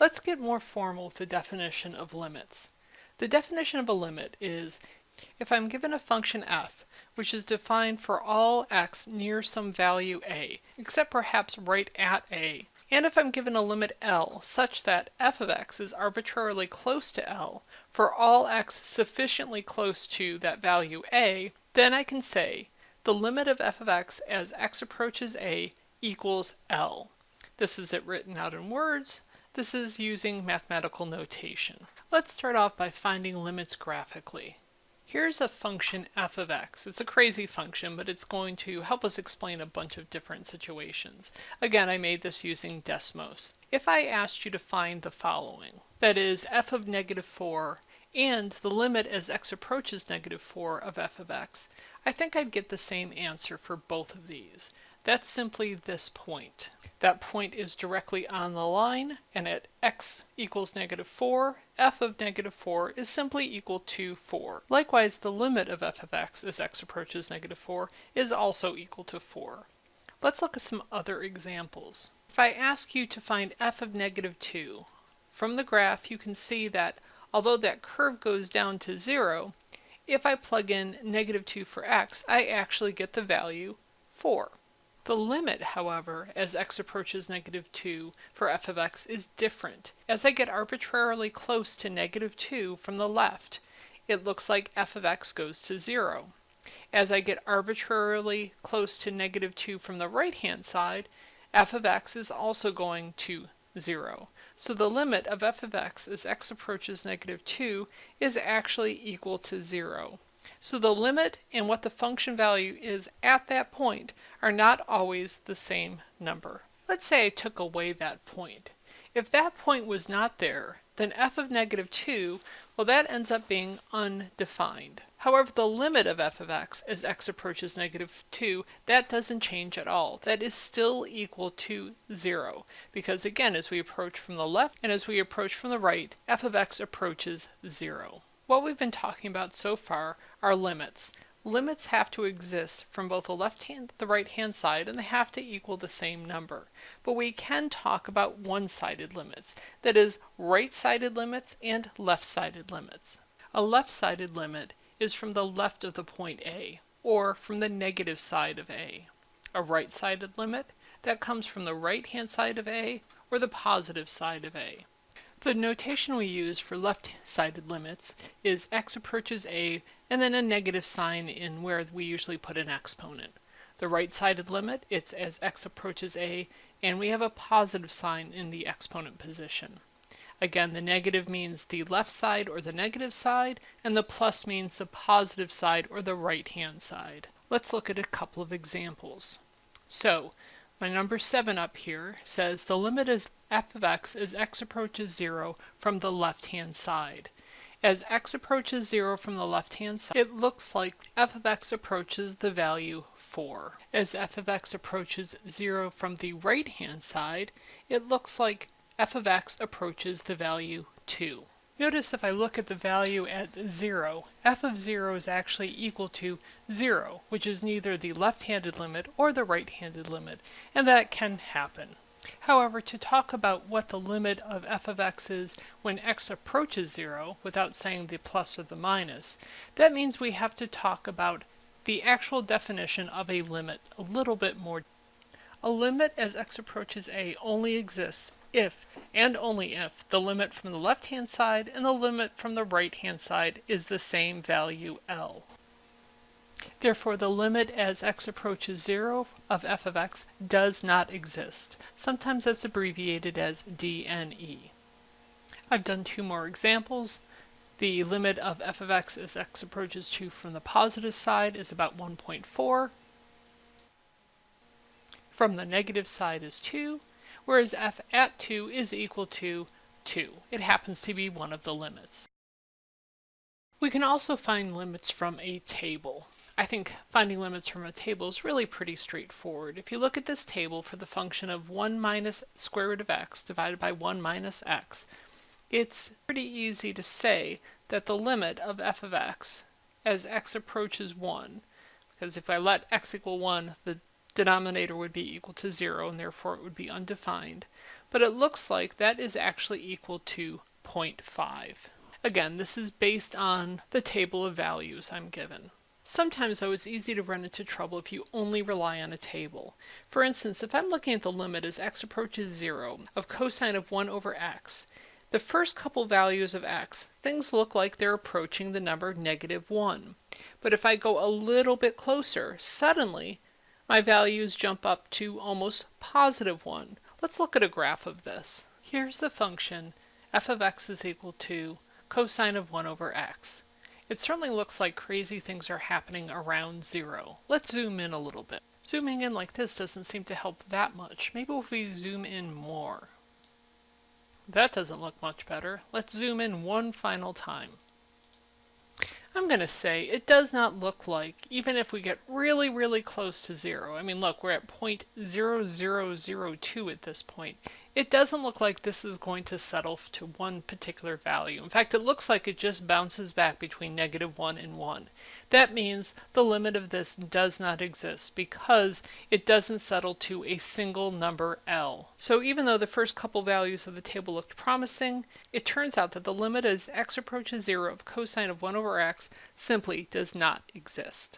Let's get more formal with the definition of limits. The definition of a limit is if I'm given a function f, which is defined for all x near some value a, except perhaps right at a, and if I'm given a limit L such that f of x is arbitrarily close to L for all x sufficiently close to that value a, then I can say the limit of f of x as x approaches a equals L. This is it written out in words. This is using mathematical notation. Let's start off by finding limits graphically. Here's a function f of x. It's a crazy function, but it's going to help us explain a bunch of different situations. Again, I made this using Desmos. If I asked you to find the following, that is f of negative 4 and the limit as x approaches negative 4 of f of x, I think I'd get the same answer for both of these. That's simply this point. That point is directly on the line, and at x equals negative 4, f of negative 4 is simply equal to 4. Likewise, the limit of f of x as x approaches negative 4 is also equal to 4. Let's look at some other examples. If I ask you to find f of negative 2, from the graph you can see that although that curve goes down to 0, if I plug in negative 2 for x, I actually get the value 4. The limit, however, as x approaches negative 2 for f of x is different. As I get arbitrarily close to negative 2 from the left, it looks like f of x goes to 0. As I get arbitrarily close to negative 2 from the right-hand side, f of x is also going to 0. So the limit of f of x as x approaches negative 2 is actually equal to 0. So the limit and what the function value is at that point are not always the same number. Let's say I took away that point. If that point was not there, then f of negative 2, well that ends up being undefined. However, the limit of f of x as x approaches negative 2, that doesn't change at all. That is still equal to 0, because again, as we approach from the left and as we approach from the right, f of x approaches 0. What we've been talking about so far are limits. Limits have to exist from both the left hand the right hand side and they have to equal the same number. But we can talk about one-sided limits, that is right-sided limits and left-sided limits. A left-sided limit is from the left of the point A, or from the negative side of A. A right-sided limit, that comes from the right-hand side of A or the positive side of A. The notation we use for left-sided limits is x approaches a and then a negative sign in where we usually put an exponent. The right-sided limit, it's as x approaches a and we have a positive sign in the exponent position. Again, the negative means the left side or the negative side, and the plus means the positive side or the right-hand side. Let's look at a couple of examples. So, my number 7 up here says the limit of f of x as x approaches 0 from the left-hand side. As x approaches 0 from the left-hand side, it looks like f of x approaches the value 4. As f of x approaches 0 from the right-hand side, it looks like f of x approaches the value 2. Notice if I look at the value at 0, f of 0 is actually equal to 0, which is neither the left-handed limit or the right-handed limit, and that can happen. However, to talk about what the limit of f of x is when x approaches 0, without saying the plus or the minus, that means we have to talk about the actual definition of a limit a little bit more. A limit as x approaches a only exists if, and only if, the limit from the left-hand side and the limit from the right-hand side is the same value L. Therefore, the limit as x approaches 0 of f of x does not exist. Sometimes that's abbreviated as DNE. I've done two more examples. The limit of f of x as x approaches 2 from the positive side is about 1.4. From the negative side is 2, whereas f at 2 is equal to 2. It happens to be one of the limits. We can also find limits from a table. I think finding limits from a table is really pretty straightforward. If you look at this table for the function of 1 minus square root of x divided by 1 minus x, it's pretty easy to say that the limit of f of x as x approaches 1, because if I let x equal 1, the denominator would be equal to 0 and therefore it would be undefined. but it looks like that is actually equal to 0.5. Again, this is based on the table of values I'm given. Sometimes though it's easy to run into trouble if you only rely on a table. For instance, if I'm looking at the limit as x approaches 0 of cosine of 1 over x, the first couple values of x, things look like they're approaching the number negative 1. But if I go a little bit closer, suddenly my values jump up to almost positive 1. Let's look at a graph of this. Here's the function f of x is equal to cosine of 1 over x. It certainly looks like crazy things are happening around zero. Let's zoom in a little bit. Zooming in like this doesn't seem to help that much. Maybe if we zoom in more. That doesn't look much better. Let's zoom in one final time. I'm going to say it does not look like, even if we get really, really close to zero, I mean look, we're at 0.0002 at this point, it doesn't look like this is going to settle to one particular value. In fact, it looks like it just bounces back between negative 1 and 1. That means the limit of this does not exist because it doesn't settle to a single number L. So even though the first couple values of the table looked promising, it turns out that the limit as x approaches 0 of cosine of 1 over x simply does not exist.